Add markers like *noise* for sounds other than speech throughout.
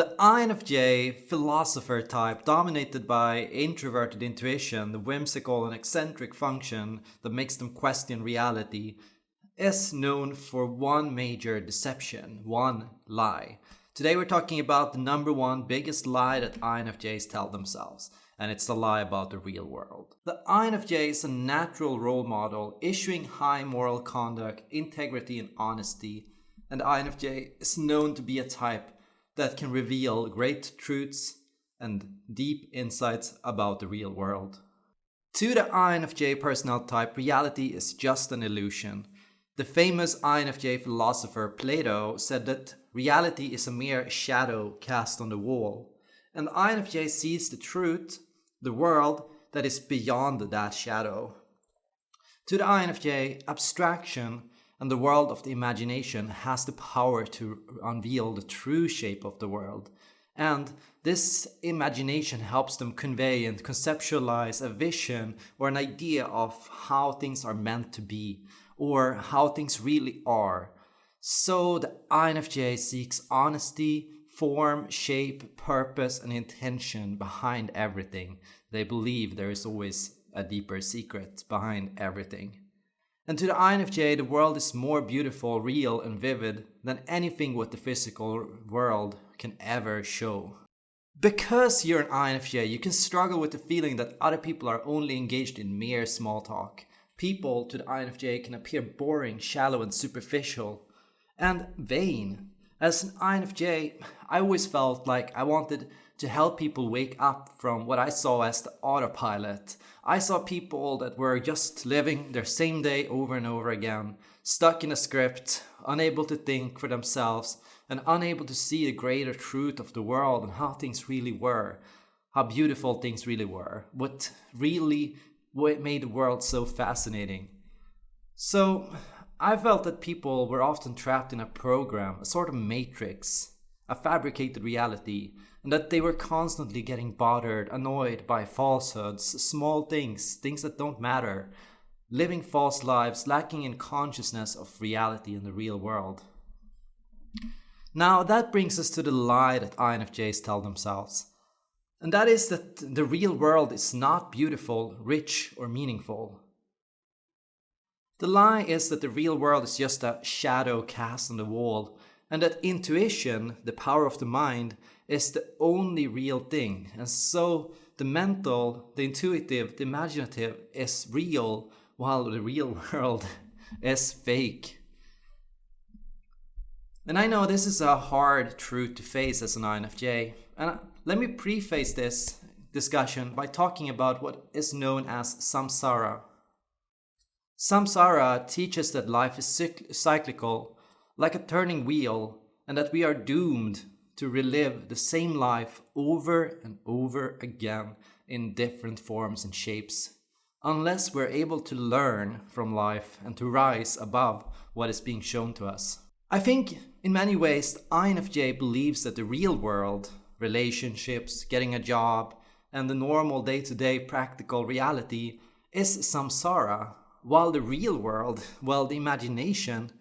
The INFJ philosopher type, dominated by introverted intuition, the whimsical and eccentric function that makes them question reality, is known for one major deception, one lie. Today we're talking about the number one biggest lie that INFJs tell themselves, and it's the lie about the real world. The INFJ is a natural role model, issuing high moral conduct, integrity, and honesty, and INFJ is known to be a type that can reveal great truths and deep insights about the real world. To the INFJ personality type, reality is just an illusion. The famous INFJ philosopher Plato said that reality is a mere shadow cast on the wall, and the INFJ sees the truth, the world that is beyond that shadow. To the INFJ, abstraction and the world of the imagination has the power to unveil the true shape of the world. And this imagination helps them convey and conceptualize a vision or an idea of how things are meant to be or how things really are. So the INFJ seeks honesty, form, shape, purpose, and intention behind everything. They believe there is always a deeper secret behind everything. And to the INFJ, the world is more beautiful, real, and vivid than anything what the physical world can ever show. Because you're an INFJ, you can struggle with the feeling that other people are only engaged in mere small talk people to the INFJ can appear boring, shallow, and superficial, and vain. As an INFJ, I always felt like I wanted to help people wake up from what I saw as the autopilot. I saw people that were just living their same day over and over again, stuck in a script, unable to think for themselves, and unable to see the greater truth of the world and how things really were, how beautiful things really were, what really what made the world so fascinating. So, I felt that people were often trapped in a program, a sort of matrix, a fabricated reality, and that they were constantly getting bothered, annoyed by falsehoods, small things, things that don't matter, living false lives, lacking in consciousness of reality in the real world. Now, that brings us to the lie that INFJs tell themselves. And that is that the real world is not beautiful, rich, or meaningful. The lie is that the real world is just a shadow cast on the wall, and that intuition, the power of the mind, is the only real thing. And so the mental, the intuitive, the imaginative is real, while the real *laughs* world is fake. And I know this is a hard truth to face as an INFJ, and uh, let me preface this discussion by talking about what is known as samsara. Samsara teaches that life is cyclical, like a turning wheel, and that we are doomed to relive the same life over and over again in different forms and shapes, unless we're able to learn from life and to rise above what is being shown to us. I think in many ways INFJ believes that the real world relationships, getting a job, and the normal day-to-day practical reality is samsara, while the real world, well, the imagination,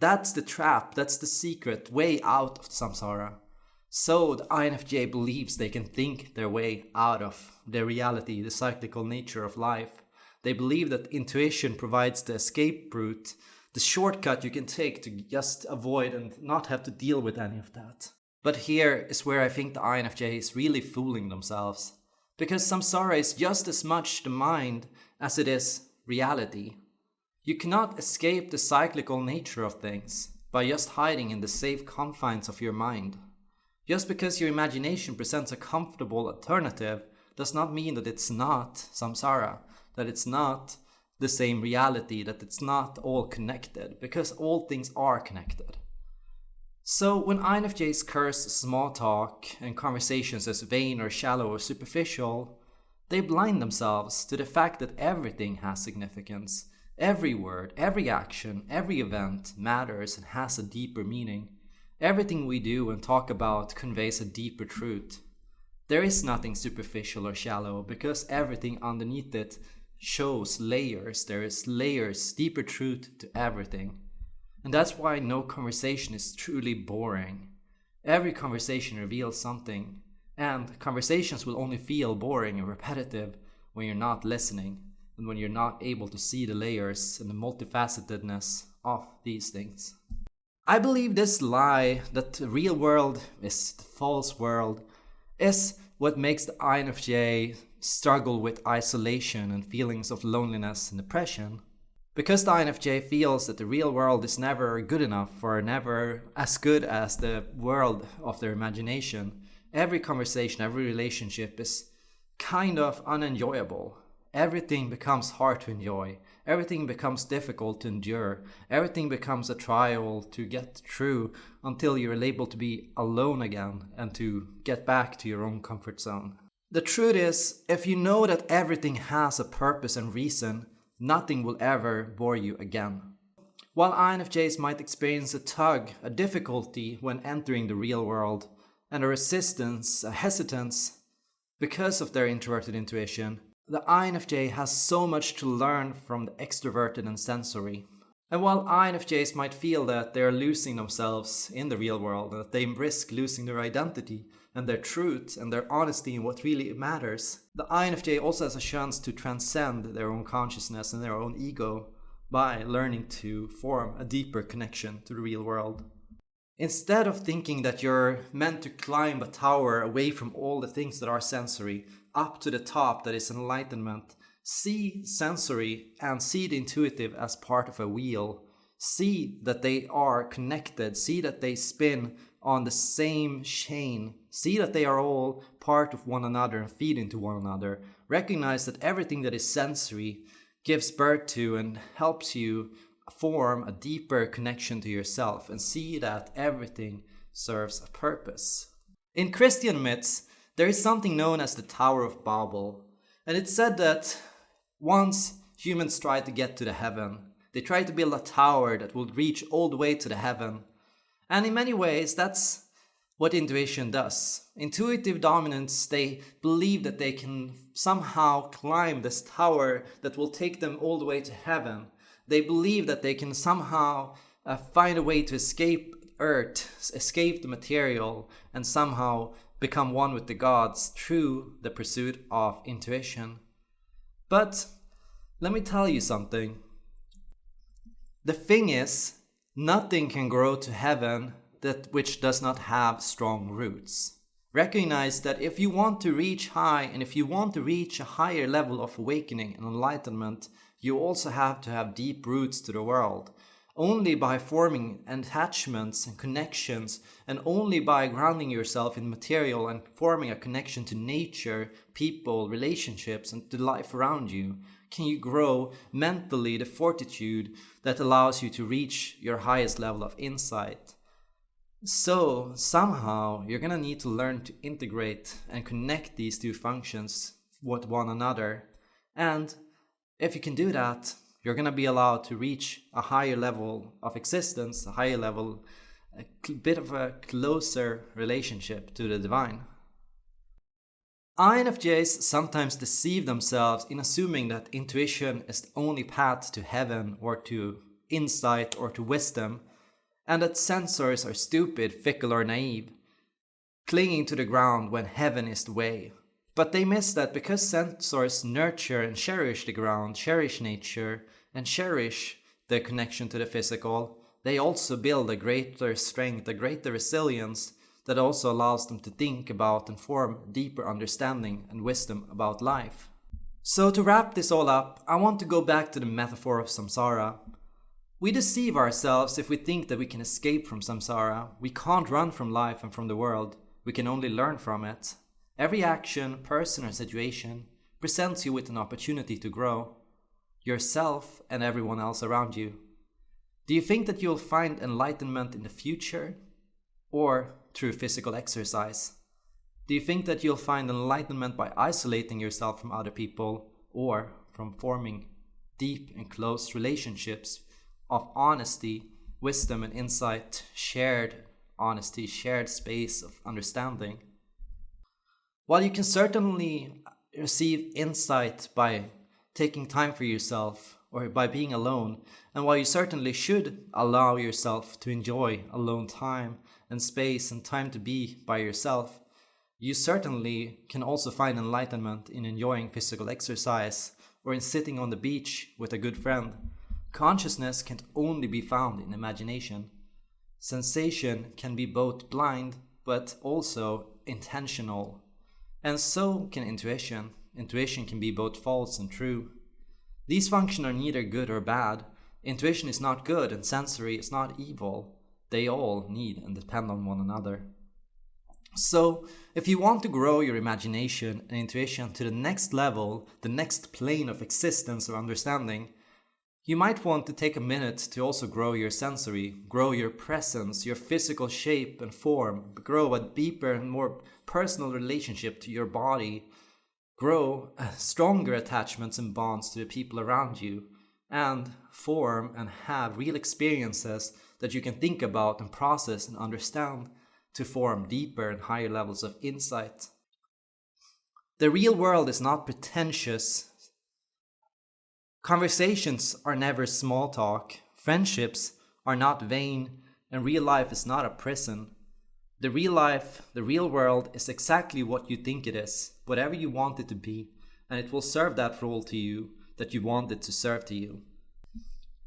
that's the trap, that's the secret way out of samsara. So the INFJ believes they can think their way out of the reality, the cyclical nature of life. They believe that intuition provides the escape route, the shortcut you can take to just avoid and not have to deal with any of that. But here is where I think the INFJ is really fooling themselves. Because samsara is just as much the mind as it is reality. You cannot escape the cyclical nature of things by just hiding in the safe confines of your mind. Just because your imagination presents a comfortable alternative does not mean that it's not samsara, that it's not the same reality, that it's not all connected, because all things are connected. So when INFJs curse small talk and conversations as vain or shallow or superficial, they blind themselves to the fact that everything has significance. Every word, every action, every event matters and has a deeper meaning. Everything we do and talk about conveys a deeper truth. There is nothing superficial or shallow because everything underneath it shows layers. There is layers, deeper truth to everything. And that's why no conversation is truly boring. Every conversation reveals something, and conversations will only feel boring and repetitive when you're not listening and when you're not able to see the layers and the multifacetedness of these things. I believe this lie that the real world is the false world is what makes the INFJ struggle with isolation and feelings of loneliness and depression. Because the INFJ feels that the real world is never good enough or never as good as the world of their imagination, every conversation, every relationship is kind of unenjoyable. Everything becomes hard to enjoy. Everything becomes difficult to endure. Everything becomes a trial to get through until you're able to be alone again and to get back to your own comfort zone. The truth is, if you know that everything has a purpose and reason, nothing will ever bore you again. While INFJs might experience a tug, a difficulty when entering the real world, and a resistance, a hesitance, because of their introverted intuition, the INFJ has so much to learn from the extroverted and sensory. And while INFJs might feel that they are losing themselves in the real world, and that they risk losing their identity and their truth and their honesty in what really matters, the INFJ also has a chance to transcend their own consciousness and their own ego by learning to form a deeper connection to the real world. Instead of thinking that you're meant to climb a tower away from all the things that are sensory, up to the top that is enlightenment, see sensory and see the intuitive as part of a wheel. See that they are connected. See that they spin on the same chain. See that they are all part of one another and feed into one another. Recognize that everything that is sensory gives birth to and helps you form a deeper connection to yourself and see that everything serves a purpose. In Christian myths, there is something known as the Tower of Babel, and it's said that once humans tried to get to the heaven, they tried to build a tower that would reach all the way to the heaven. And in many ways, that's what intuition does. Intuitive dominants, they believe that they can somehow climb this tower that will take them all the way to heaven. They believe that they can somehow uh, find a way to escape Earth, escape the material, and somehow become one with the gods through the pursuit of intuition. But let me tell you something. The thing is, nothing can grow to heaven that which does not have strong roots. Recognize that if you want to reach high and if you want to reach a higher level of awakening and enlightenment, you also have to have deep roots to the world. Only by forming attachments and connections, and only by grounding yourself in material and forming a connection to nature, people, relationships, and the life around you, can you grow mentally the fortitude that allows you to reach your highest level of insight. So, somehow, you're gonna need to learn to integrate and connect these two functions with one another. And if you can do that, you're going to be allowed to reach a higher level of existence, a higher level, a bit of a closer relationship to the divine. INFJs sometimes deceive themselves in assuming that intuition is the only path to heaven or to insight or to wisdom, and that sensors are stupid, fickle or naive, clinging to the ground when heaven is the way. But they miss that because sensors nurture and cherish the ground, cherish nature, and cherish the connection to the physical, they also build a greater strength, a greater resilience that also allows them to think about and form deeper understanding and wisdom about life. So to wrap this all up, I want to go back to the metaphor of samsara. We deceive ourselves if we think that we can escape from samsara. We can't run from life and from the world. We can only learn from it. Every action, person or situation presents you with an opportunity to grow, yourself and everyone else around you. Do you think that you'll find enlightenment in the future or through physical exercise? Do you think that you'll find enlightenment by isolating yourself from other people or from forming deep and close relationships of honesty, wisdom and insight, shared honesty, shared space of understanding? While you can certainly receive insight by taking time for yourself or by being alone, and while you certainly should allow yourself to enjoy alone time and space and time to be by yourself, you certainly can also find enlightenment in enjoying physical exercise or in sitting on the beach with a good friend. Consciousness can only be found in imagination. Sensation can be both blind but also intentional. And so can intuition. Intuition can be both false and true. These functions are neither good or bad. Intuition is not good and sensory is not evil. They all need and depend on one another. So, if you want to grow your imagination and intuition to the next level, the next plane of existence or understanding, you might want to take a minute to also grow your sensory, grow your presence, your physical shape and form, grow a deeper and more personal relationship to your body, grow uh, stronger attachments and bonds to the people around you, and form and have real experiences that you can think about and process and understand to form deeper and higher levels of insight. The real world is not pretentious. Conversations are never small talk. Friendships are not vain, and real life is not a prison. The real life, the real world is exactly what you think it is, whatever you want it to be, and it will serve that role to you that you want it to serve to you.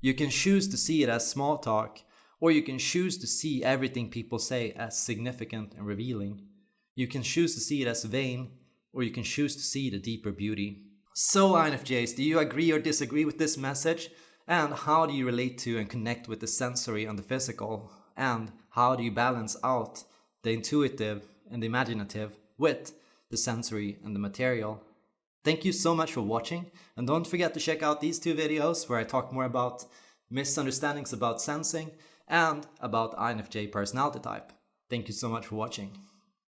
You can choose to see it as small talk, or you can choose to see everything people say as significant and revealing. You can choose to see it as vain, or you can choose to see the deeper beauty. So INFJs, do you agree or disagree with this message? And how do you relate to and connect with the sensory and the physical? And how do you balance out the intuitive and the imaginative with the sensory and the material? Thank you so much for watching and don't forget to check out these two videos where I talk more about misunderstandings about sensing and about INFJ personality type. Thank you so much for watching.